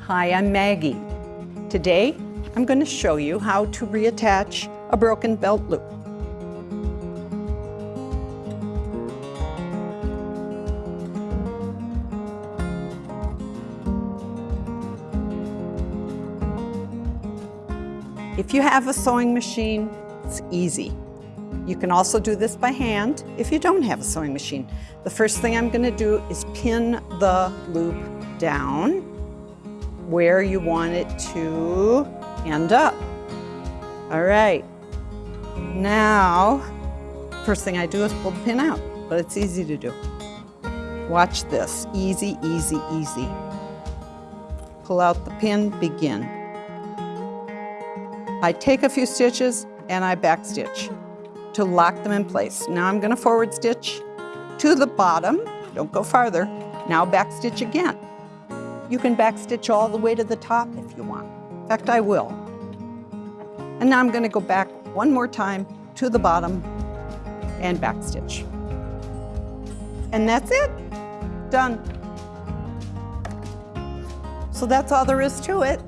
Hi, I'm Maggie. Today, I'm going to show you how to reattach a broken belt loop. If you have a sewing machine, it's easy. You can also do this by hand if you don't have a sewing machine. The first thing I'm going to do is pin the loop down where you want it to end up. All right. Now, first thing I do is pull the pin out, but it's easy to do. Watch this. Easy, easy, easy. Pull out the pin, begin. I take a few stitches and I back stitch to lock them in place. Now I'm going to forward stitch to the bottom. Don't go farther. Now back stitch again. You can backstitch all the way to the top if you want. In fact, I will. And now I'm going to go back one more time to the bottom and backstitch. And that's it. Done. So that's all there is to it.